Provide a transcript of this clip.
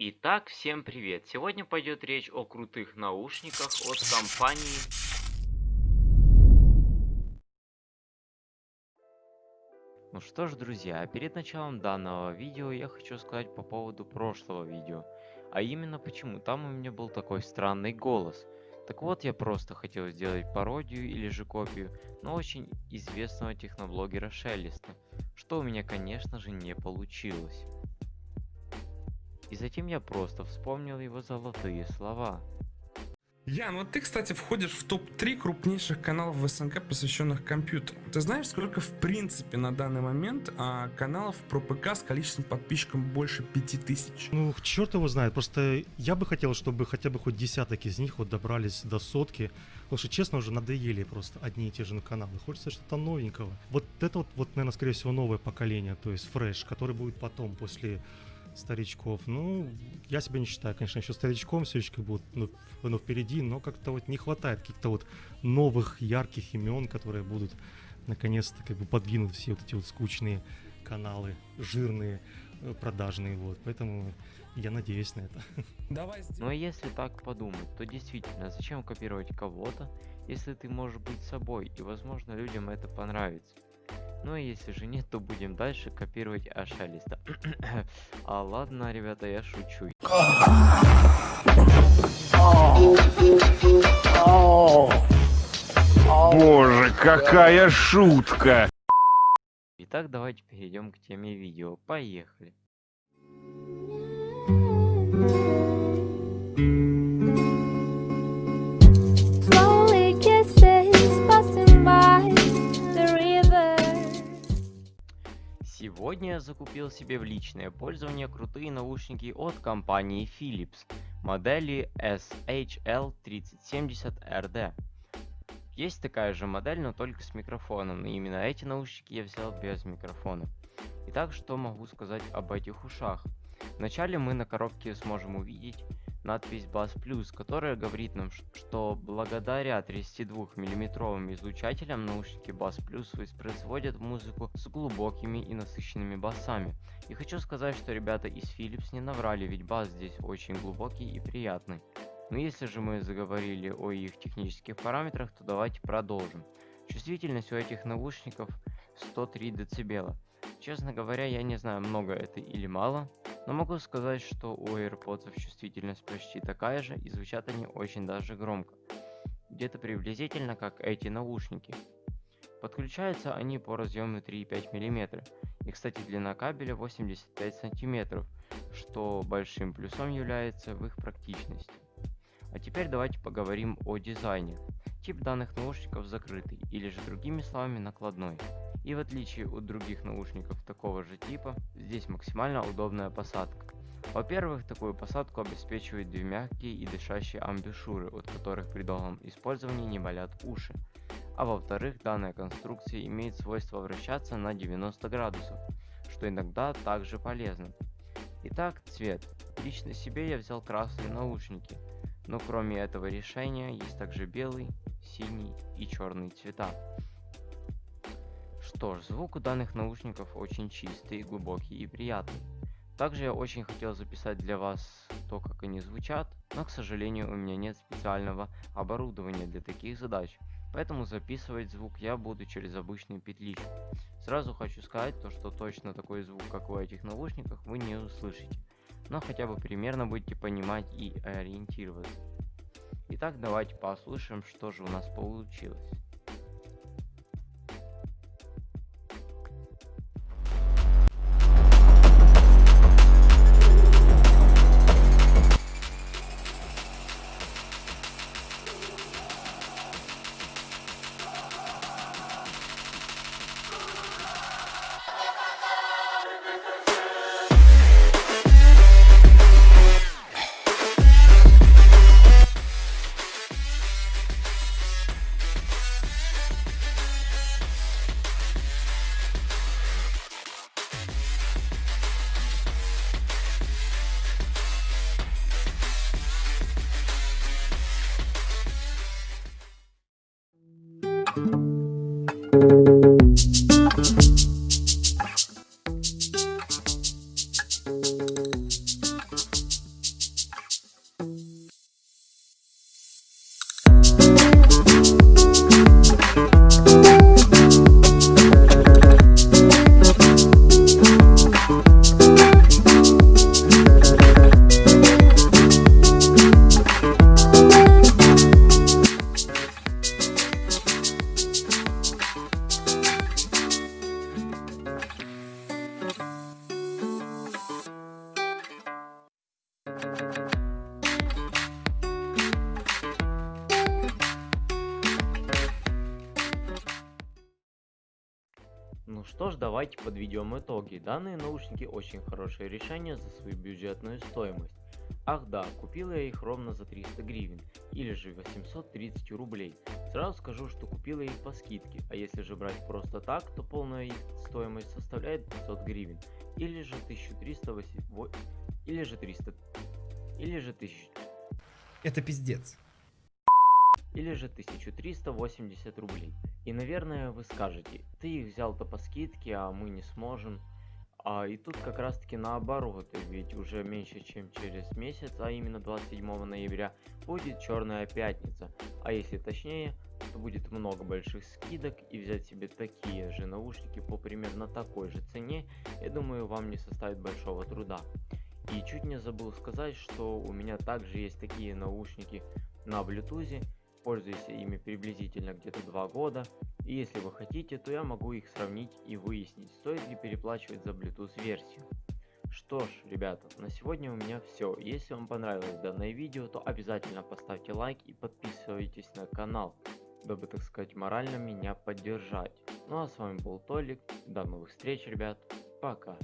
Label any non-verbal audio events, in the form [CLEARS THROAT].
Итак, всем привет! Сегодня пойдет речь о крутых наушниках от компании... Ну что ж, друзья, перед началом данного видео я хочу сказать по поводу прошлого видео. А именно почему там у меня был такой странный голос. Так вот, я просто хотел сделать пародию или же копию, но очень известного техноблогера Шеллиста, что у меня, конечно же, не получилось. И затем я просто вспомнил его золотые слова. Ян, вот ты, кстати, входишь в топ-3 крупнейших каналов в СНГ, посвященных компьютеру. Ты знаешь, сколько в принципе на данный момент а, каналов про ПК с количеством подписчиков больше 5000? Ну, черт его знает. Просто я бы хотел, чтобы хотя бы хоть десяток из них вот добрались до сотки. Потому что, честно, уже надоели просто одни и те же каналы. Хочется что-то новенького. Вот это вот, вот, наверное, скорее всего, новое поколение, то есть фреш, который будет потом, после старичков. Ну, я себя не считаю, конечно, еще старичком, все еще как бы ну, ну, впереди, но как-то вот не хватает каких-то вот новых ярких имен, которые будут наконец-то как бы подвинуть все вот эти вот скучные каналы, жирные, э, продажные, вот. Поэтому я надеюсь на это. [LAUGHS] Давай Но если так подумать, то действительно, зачем копировать кого-то, если ты можешь быть собой, и возможно людям это понравится. Ну и если же нет, то будем дальше копировать Ашалиста. [CLEARS THROAT] а ладно, ребята, я шучу. Боже, какая шутка! Итак, давайте перейдем к теме видео. Поехали. Сегодня я закупил себе в личное пользование крутые наушники от компании Philips модели SHL3070RD. Есть такая же модель, но только с микрофоном, и именно эти наушники я взял без микрофона. Итак, что могу сказать об этих ушах? Вначале мы на коробке сможем увидеть надпись Bass Plus, которая говорит нам, что благодаря 32 миллиметровым излучателям наушники Bass Plus воспроизводят музыку с глубокими и насыщенными басами. И хочу сказать, что ребята из Philips не наврали, ведь бас здесь очень глубокий и приятный. Но если же мы заговорили о их технических параметрах, то давайте продолжим. Чувствительность у этих наушников 103 дБ. Честно говоря, я не знаю, много это или мало, но могу сказать, что у AirPods чувствительность почти такая же и звучат они очень даже громко. Где-то приблизительно как эти наушники. Подключаются они по разъему 3,5 мм. И кстати длина кабеля 85 см, что большим плюсом является в их практичности. А теперь давайте поговорим о дизайне. Тип данных наушников закрытый, или же другими словами накладной. И в отличие от других наушников такого же типа, здесь максимально удобная посадка. Во-первых, такую посадку обеспечивают две мягкие и дышащие амбушюры, от которых при долгом использовании не болят уши. А во-вторых, данная конструкция имеет свойство вращаться на 90 градусов, что иногда также полезно. Итак, цвет. Лично себе я взял красные наушники, но кроме этого решения есть также белый, синий и черный цвета. Что ж, звук у данных наушников очень чистый, глубокий и приятный. Также я очень хотел записать для вас то, как они звучат, но, к сожалению, у меня нет специального оборудования для таких задач, поэтому записывать звук я буду через обычную петличку. Сразу хочу сказать то, что точно такой звук, как в этих наушниках, вы не услышите, но хотя бы примерно будете понимать и ориентироваться. Итак, давайте послушаем, что же у нас получилось. Что ж, давайте подведем итоги. Данные наушники очень хорошее решение за свою бюджетную стоимость. Ах да, купил я их ровно за 300 гривен, или же 830 рублей. Сразу скажу, что купил я их по скидке, а если же брать просто так, то полная их стоимость составляет 500 гривен, или же 1308, во- или же 300, или же 1000, Это пиздец. или же 1380 рублей. И наверное вы скажете, ты их взял-то по скидке, а мы не сможем. А и тут как раз таки наоборот, ведь уже меньше чем через месяц, а именно 27 ноября, будет черная пятница. А если точнее, то будет много больших скидок и взять себе такие же наушники по примерно такой же цене, я думаю вам не составит большого труда. И чуть не забыл сказать, что у меня также есть такие наушники на Bluetooth, пользуюсь ими приблизительно где-то 2 года, и если вы хотите, то я могу их сравнить и выяснить, стоит ли переплачивать за Bluetooth версию. Что ж, ребята, на сегодня у меня все. Если вам понравилось данное видео, то обязательно поставьте лайк и подписывайтесь на канал, дабы, так сказать, морально меня поддержать. Ну а с вами был Толик, до новых встреч, ребят, пока.